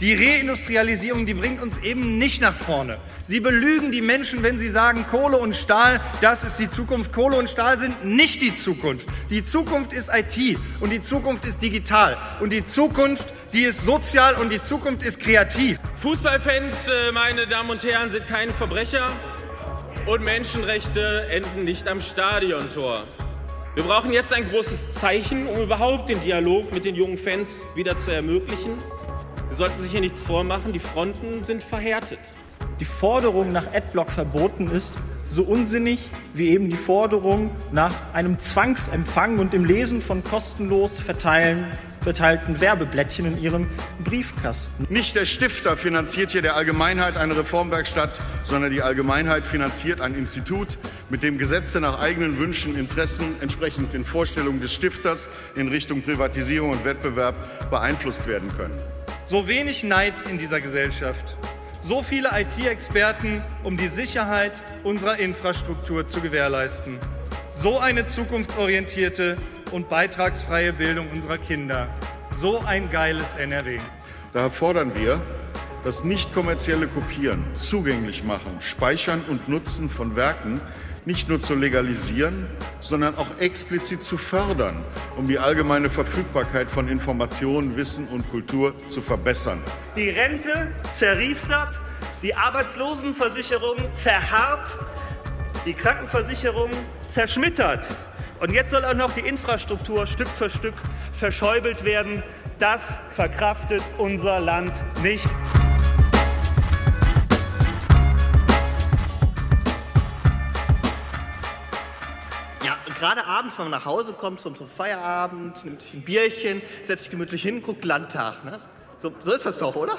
Die Reindustrialisierung, die bringt uns eben nicht nach vorne. Sie belügen die Menschen, wenn sie sagen, Kohle und Stahl, das ist die Zukunft. Kohle und Stahl sind nicht die Zukunft. Die Zukunft ist IT und die Zukunft ist digital und die Zukunft, die ist sozial und die Zukunft ist kreativ. Fußballfans, äh, meine Damen und Herren, sind keine Verbrecher und Menschenrechte enden nicht am Stadiontor. Wir brauchen jetzt ein großes Zeichen, um überhaupt den Dialog mit den jungen Fans wieder zu ermöglichen. Sie sollten sich hier nichts vormachen, die Fronten sind verhärtet. Die Forderung nach Adblock-Verboten ist so unsinnig wie eben die Forderung nach einem Zwangsempfang und dem Lesen von kostenlos verteilen, verteilten Werbeblättchen in ihrem Briefkasten. Nicht der Stifter finanziert hier der Allgemeinheit eine Reformwerkstatt, sondern die Allgemeinheit finanziert ein Institut, mit dem Gesetze nach eigenen Wünschen, Interessen entsprechend den Vorstellungen des Stifters in Richtung Privatisierung und Wettbewerb beeinflusst werden können. So wenig Neid in dieser Gesellschaft. So viele IT-Experten, um die Sicherheit unserer Infrastruktur zu gewährleisten. So eine zukunftsorientierte und beitragsfreie Bildung unserer Kinder. So ein geiles NRW. Daher fordern wir, das nicht kommerzielle Kopieren, zugänglich machen, Speichern und Nutzen von Werken nicht nur zu legalisieren, sondern auch explizit zu fördern, um die allgemeine Verfügbarkeit von Informationen, Wissen und Kultur zu verbessern. Die Rente zerriestert, die Arbeitslosenversicherung zerharzt, die Krankenversicherung zerschmittert. Und jetzt soll auch noch die Infrastruktur Stück für Stück verschäubelt werden. Das verkraftet unser Land nicht. Ja, gerade abends, wenn man nach Hause kommt, zum, zum Feierabend, nimmt sich ein Bierchen, setzt sich gemütlich hin, guckt Landtag. Ne? So, so ist das doch, oder?